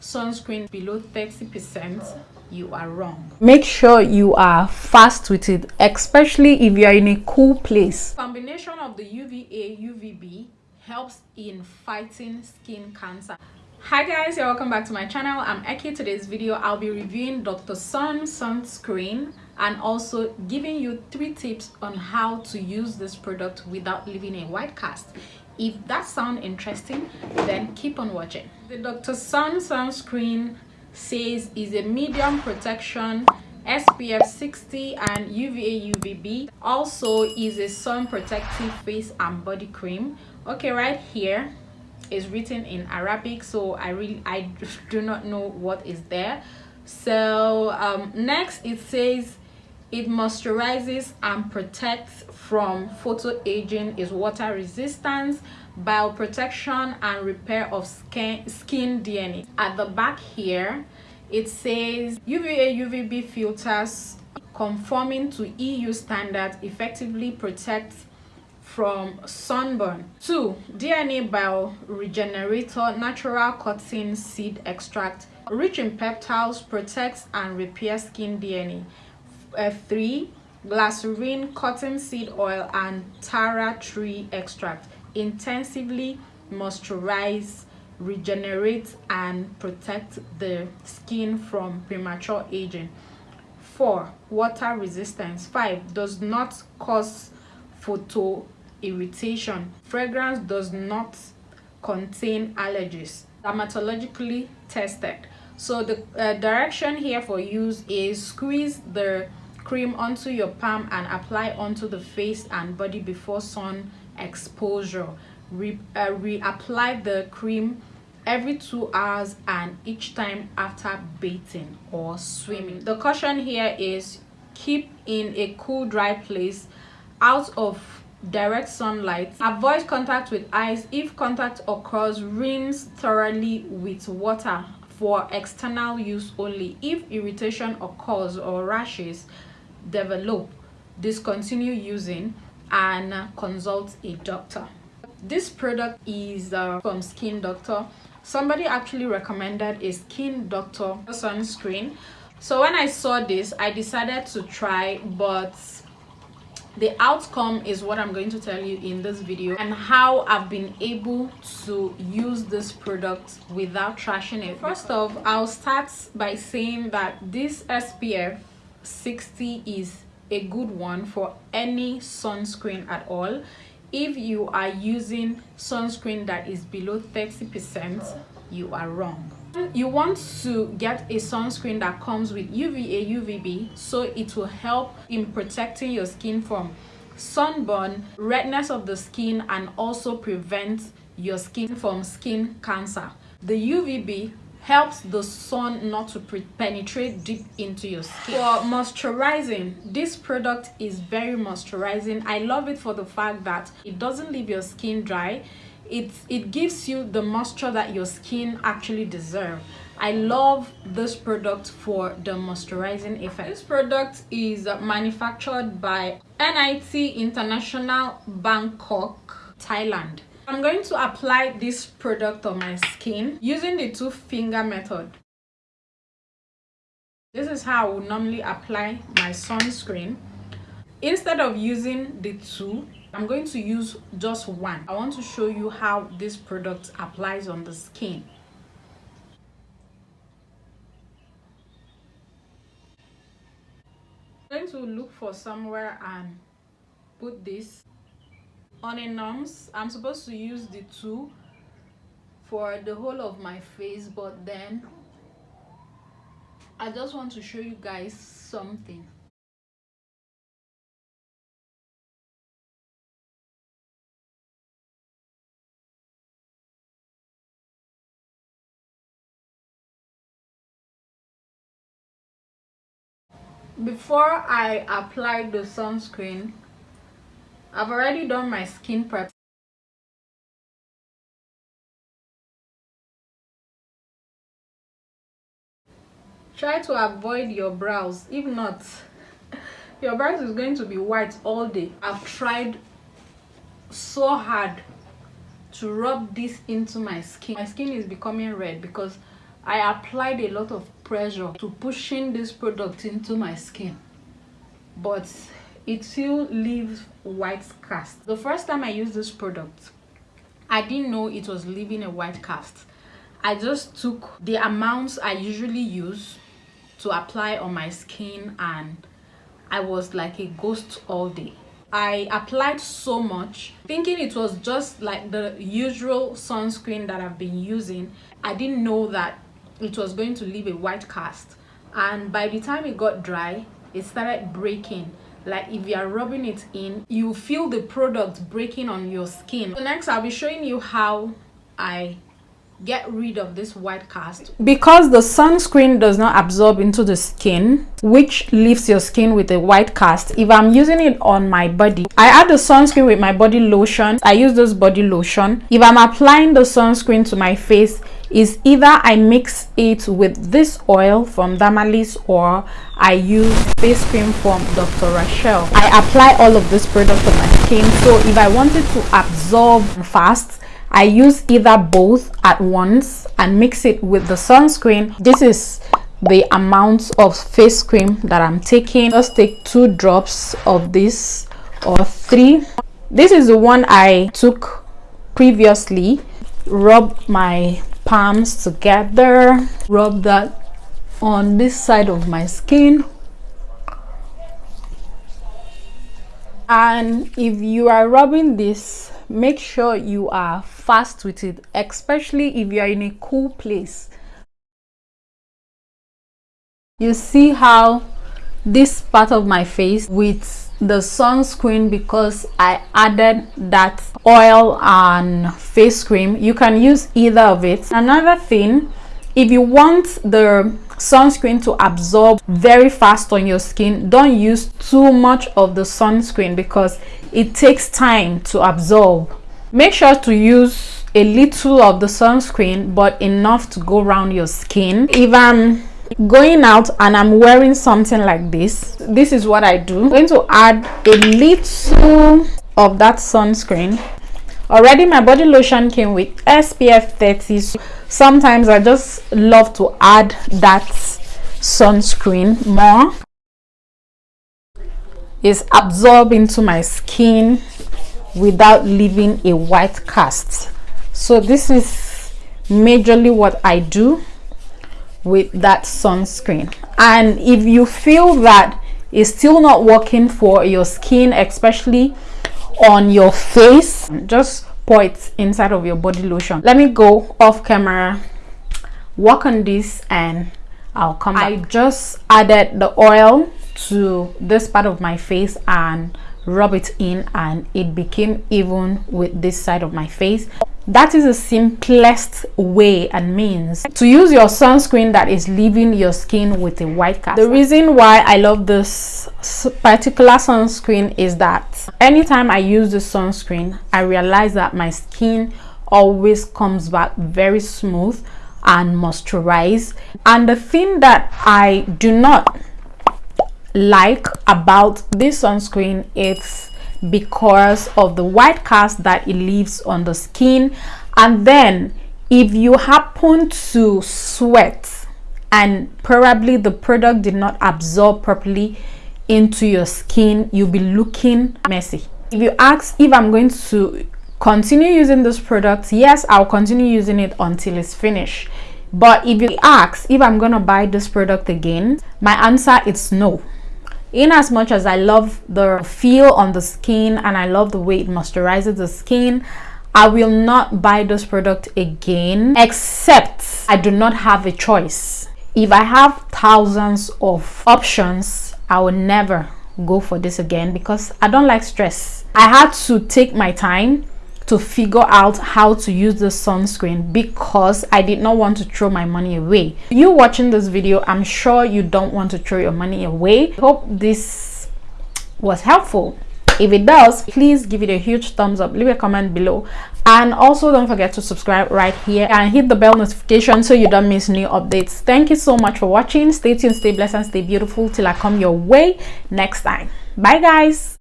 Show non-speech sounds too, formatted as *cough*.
sunscreen below 30 percent you are wrong. Make sure you are fast with it especially if you are in a cool place. Combination of the uva uvb helps in fighting skin cancer. Hi guys you're welcome back to my channel. I'm Eki. today's video i'll be reviewing dr sun sunscreen and also giving you three tips on how to use this product without leaving a white cast if that sounds interesting then keep on watching. The dr sun sunscreen says is a medium protection SPF 60 and UVA UVB also is a sun protective face and body cream. Okay right here is written in Arabic so I really I *laughs* do not know what is there. So um, next it says it moisturizes and protects from photo aging is water resistance bioprotection and repair of skin skin dna at the back here it says uva uvb filters conforming to eu standards effectively protect from sunburn. Two dna bioregenerator natural cotton seed extract rich in peptides protects and repairs skin dna uh, three glycerin cottonseed oil and tara tree extract. Intensively moisturize regenerate and protect the skin from premature aging. Four water resistance. Five does not cause photo irritation fragrance does not contain allergies. Dermatologically tested. So the uh, direction here for use is squeeze the cream onto your palm and apply onto the face and body before sun exposure. Re uh, reapply the cream every two hours and each time after bathing or swimming. The caution here is keep in a cool dry place out of direct sunlight. Avoid contact with eyes if contact occurs rinse thoroughly with water for external use only. If irritation occurs or rashes develop discontinue using and consult a doctor. This product is uh, from skin doctor. Somebody actually recommended a skin doctor sunscreen. So when i saw this i decided to try but the outcome is what i'm going to tell you in this video and how i've been able to use this product without trashing it. First off i'll start by saying that this spf 60 is a good one for any sunscreen at all. If you are using sunscreen that is below 30 percent you are wrong. You want to get a sunscreen that comes with uva uvb so it will help in protecting your skin from sunburn redness of the skin and also prevent your skin from skin cancer. The uvb helps the sun not to penetrate deep into your skin. For moisturizing this product is very moisturizing. I love it for the fact that it doesn't leave your skin dry. It it gives you the moisture that your skin actually deserves. i love this product for the moisturizing effect. This product is manufactured by nit international bangkok thailand I'm going to apply this product on my skin using the two finger method. This is how I would normally apply my sunscreen. Instead of using the two, I'm going to use just one. I want to show you how this product applies on the skin. I'm going to look for somewhere and put this on a nums i'm supposed to use the two for the whole of my face but then i just want to show you guys something. Before i apply the sunscreen I've already done my skin prep. Try to avoid your brows. If not, *laughs* your brows is going to be white all day. I've tried so hard to rub this into my skin. My skin is becoming red because I applied a lot of pressure to pushing this product into my skin but it still leaves white cast. The first time I used this product I didn't know it was leaving a white cast. I just took the amounts I usually use to apply on my skin and I was like a ghost all day. I applied so much thinking it was just like the usual sunscreen that I've been using. I didn't know that it was going to leave a white cast. And by the time it got dry it started breaking like if you are rubbing it in you feel the product breaking on your skin. So next i'll be showing you how i get rid of this white cast. Because the sunscreen does not absorb into the skin which leaves your skin with a white cast if i'm using it on my body i add the sunscreen with my body lotion. I use this body lotion. If i'm applying the sunscreen to my face is either i mix it with this oil from Dermalys or i use face cream from dr Rashel. i apply all of this product on my skin so if i wanted to absorb fast I use either both at once and mix it with the sunscreen. This is the amount of face cream that I'm taking. Just take two drops of this or three. This is the one I took previously. Rub my palms together. Rub that on this side of my skin. And if you are rubbing this make sure you are fast with it especially if you are in a cool place you see how this part of my face with the sunscreen because I added that oil and face cream. You can use either of it. Another thing if you want the sunscreen to absorb very fast on your skin don't use too much of the sunscreen because it takes time to absorb. Make sure to use a little of the sunscreen but enough to go around your skin. If i'm going out and i'm wearing something like this. This is what i do. I'm going to add a little of that sunscreen. Already my body lotion came with spf 30 so sometimes i just love to add that sunscreen more. Is absorb into my skin without leaving a white cast. So this is majorly what i do with that sunscreen. And if you feel that it's still not working for your skin especially on your face just pour it inside of your body lotion. Let me go off camera work on this and i'll come back. i just added the oil to this part of my face and rub it in and it became even with this side of my face that is the simplest way and means to use your sunscreen that is leaving your skin with a white cast. The reason why i love this particular sunscreen is that anytime i use the sunscreen i realize that my skin always comes back very smooth and moisturized. And the thing that i do not like about this sunscreen it's because of the white cast that it leaves on the skin. And then if you happen to sweat and probably the product did not absorb properly into your skin you'll be looking messy. If you ask if i'm going to continue using this product yes i'll continue using it until it's finished. But if you ask if i'm gonna buy this product again my answer is no in as much as i love the feel on the skin and i love the way it moisturizes the skin i will not buy this product again except i do not have a choice. If i have thousands of options i will never go for this again because i don't like stress. I had to take my time to figure out how to use the sunscreen because I did not want to throw my money away. You watching this video, I'm sure you don't want to throw your money away. Hope this was helpful. If it does, please give it a huge thumbs up, leave a comment below and also don't forget to subscribe right here and hit the bell notification so you don't miss new updates. Thank you so much for watching. Stay tuned, stay blessed and stay beautiful till I come your way next time. Bye guys.